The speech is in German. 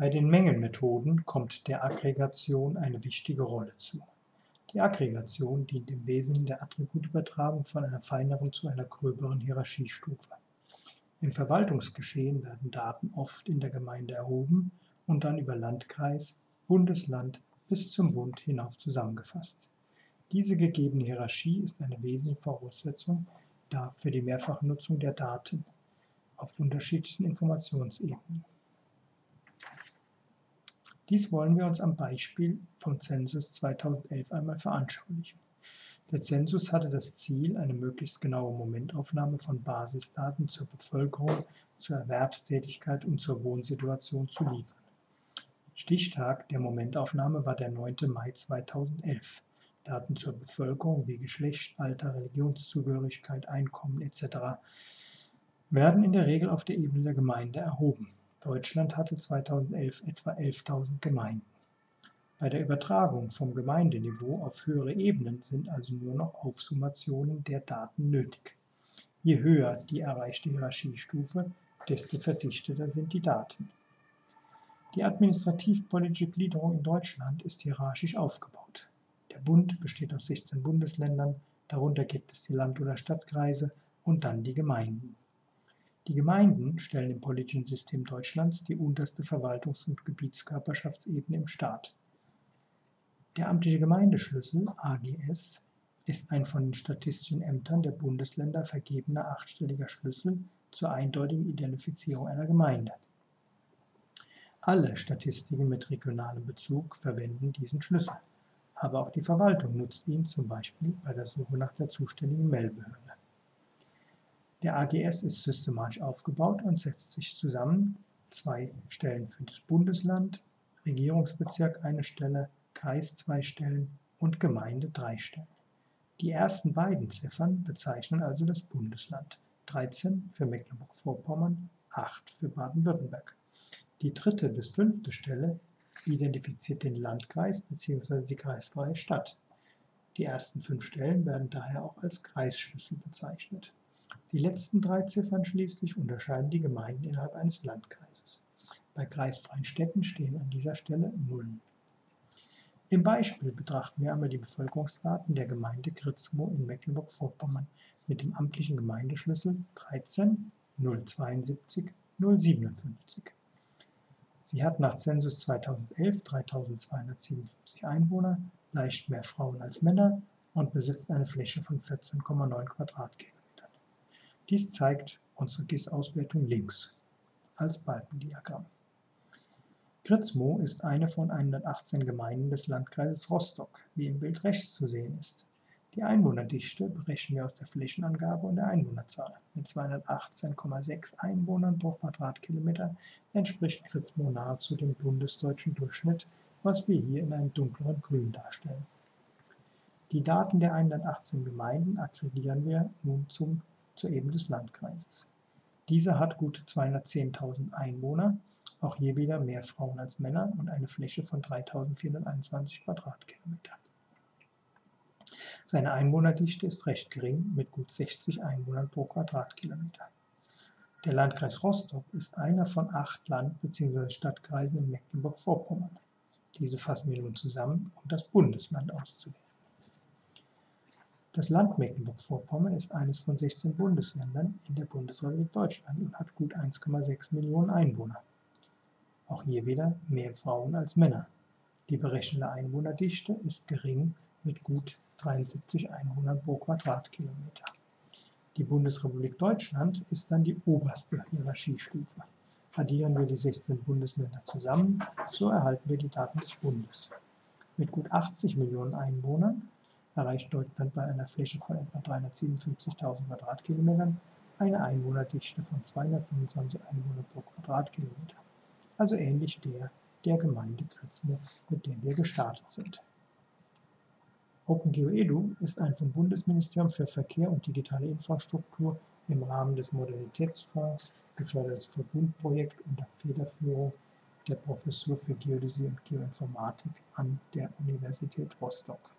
Bei den Mengenmethoden kommt der Aggregation eine wichtige Rolle zu. Die Aggregation dient im Wesentlichen der Attributübertragung von einer feineren zu einer gröberen Hierarchiestufe. Im Verwaltungsgeschehen werden Daten oft in der Gemeinde erhoben und dann über Landkreis, Bundesland bis zum Bund hinauf zusammengefasst. Diese gegebene Hierarchie ist eine wesentliche Voraussetzung für die mehrfache Nutzung der Daten auf unterschiedlichen Informationsebenen. Dies wollen wir uns am Beispiel vom Zensus 2011 einmal veranschaulichen. Der Zensus hatte das Ziel, eine möglichst genaue Momentaufnahme von Basisdaten zur Bevölkerung, zur Erwerbstätigkeit und zur Wohnsituation zu liefern. Stichtag der Momentaufnahme war der 9. Mai 2011. Daten zur Bevölkerung wie Geschlecht, Alter, Religionszugehörigkeit, Einkommen etc. werden in der Regel auf der Ebene der Gemeinde erhoben. Deutschland hatte 2011 etwa 11.000 Gemeinden. Bei der Übertragung vom Gemeindeniveau auf höhere Ebenen sind also nur noch Aufsummationen der Daten nötig. Je höher die erreichte Hierarchiestufe, desto verdichteter sind die Daten. Die administrativ-politische Gliederung in Deutschland ist hierarchisch aufgebaut. Der Bund besteht aus 16 Bundesländern, darunter gibt es die Land- oder Stadtkreise und dann die Gemeinden. Die Gemeinden stellen im politischen System Deutschlands die unterste Verwaltungs- und Gebietskörperschaftsebene im Staat. Der amtliche Gemeindeschlüssel (AGS) ist ein von den statistischen Ämtern der Bundesländer vergebener achtstelliger Schlüssel zur eindeutigen Identifizierung einer Gemeinde. Alle Statistiken mit regionalem Bezug verwenden diesen Schlüssel, aber auch die Verwaltung nutzt ihn zum Beispiel bei der Suche nach der zuständigen Meldbehörde. Der AGS ist systematisch aufgebaut und setzt sich zusammen zwei Stellen für das Bundesland, Regierungsbezirk eine Stelle, Kreis zwei Stellen und Gemeinde drei Stellen. Die ersten beiden Ziffern bezeichnen also das Bundesland, 13 für Mecklenburg-Vorpommern, 8 für Baden-Württemberg. Die dritte bis fünfte Stelle identifiziert den Landkreis bzw. die kreisfreie Stadt. Die ersten fünf Stellen werden daher auch als Kreisschlüssel bezeichnet. Die letzten drei Ziffern schließlich unterscheiden die Gemeinden innerhalb eines Landkreises. Bei kreisfreien Städten stehen an dieser Stelle Nullen. Im Beispiel betrachten wir einmal die Bevölkerungsdaten der Gemeinde Kritzmo in Mecklenburg-Vorpommern mit dem amtlichen Gemeindeschlüssel 13 072 057. Sie hat nach Zensus 2011 3257 Einwohner, leicht mehr Frauen als Männer und besitzt eine Fläche von 14,9 Quadratkilometern. Dies zeigt unsere GIS-Auswertung links als Balkendiagramm. Kritzmo ist eine von 118 Gemeinden des Landkreises Rostock, wie im Bild rechts zu sehen ist. Die Einwohnerdichte berechnen wir aus der Flächenangabe und der Einwohnerzahl. Mit 218,6 Einwohnern pro Quadratkilometer entspricht Kritzmo nahezu dem bundesdeutschen Durchschnitt, was wir hier in einem dunkleren Grün darstellen. Die Daten der 118 Gemeinden aggregieren wir nun zum zur Ebene des Landkreises. Dieser hat gut 210.000 Einwohner, auch hier wieder mehr Frauen als Männer und eine Fläche von 3.421 Quadratkilometern. Seine Einwohnerdichte ist recht gering mit gut 60 Einwohnern pro Quadratkilometer. Der Landkreis Rostock ist einer von acht Land- bzw. Stadtkreisen in Mecklenburg-Vorpommern. Diese fassen wir nun zusammen, um das Bundesland auszuwählen. Das Land Mecklenburg-Vorpommern ist eines von 16 Bundesländern in der Bundesrepublik Deutschland und hat gut 1,6 Millionen Einwohner. Auch hier wieder mehr Frauen als Männer. Die berechnete Einwohnerdichte ist gering mit gut 73 Einwohnern pro Quadratkilometer. Die Bundesrepublik Deutschland ist dann die oberste Hierarchiestufe. Addieren wir die 16 Bundesländer zusammen, so erhalten wir die Daten des Bundes. Mit gut 80 Millionen Einwohnern erreicht Deutschland bei einer Fläche von etwa 357.000 Quadratkilometern eine Einwohnerdichte von 225 Einwohnern pro Quadratkilometer, also ähnlich der der Gemeinde Kritzmo, mit der wir gestartet sind. OpenGeoEDU ist ein vom Bundesministerium für Verkehr und digitale Infrastruktur im Rahmen des Modernitätsfonds gefördertes Verbundprojekt unter Federführung der Professur für Geodäsie und Geoinformatik an der Universität Rostock.